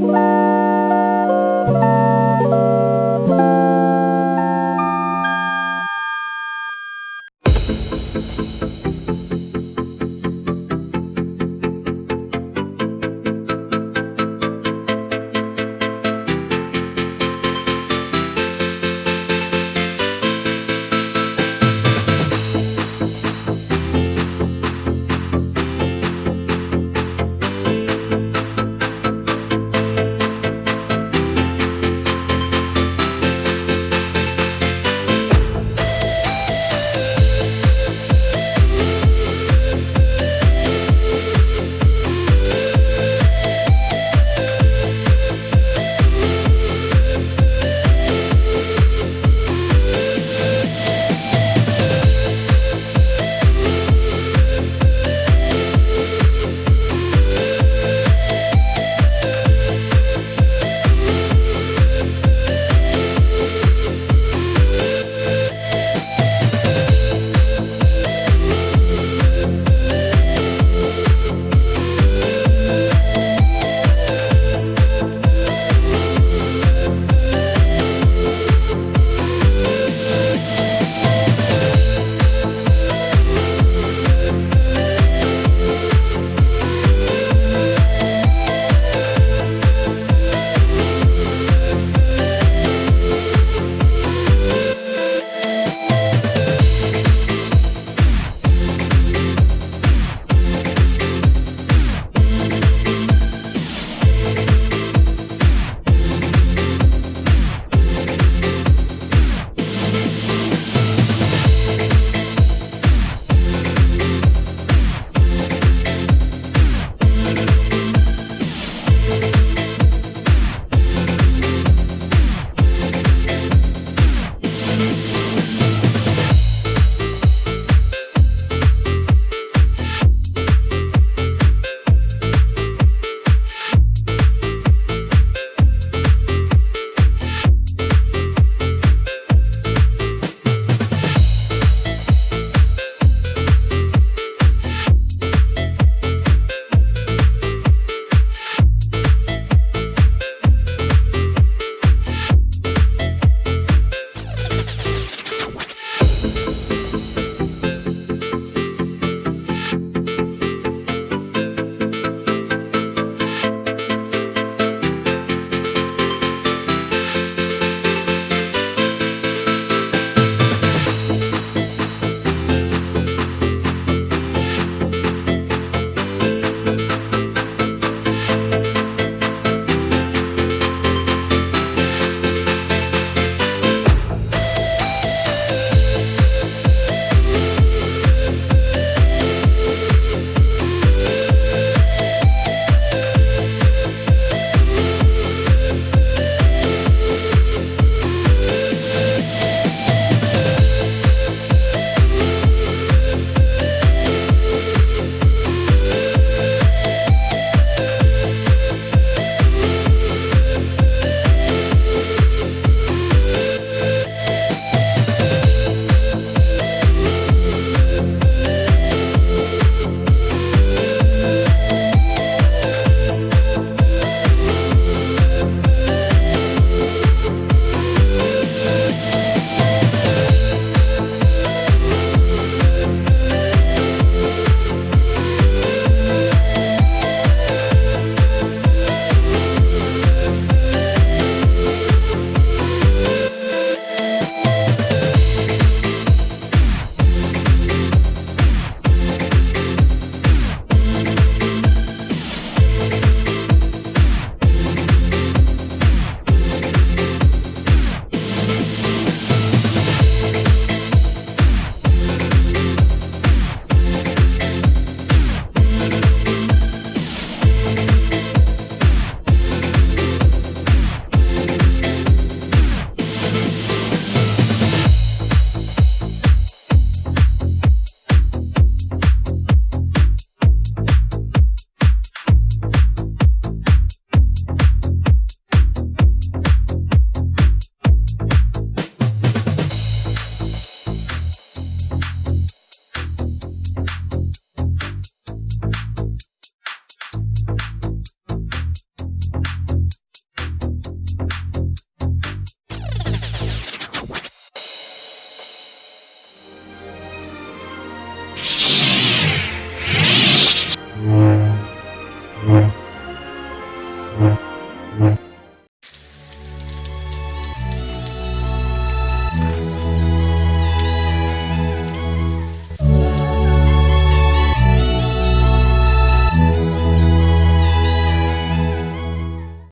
Bye.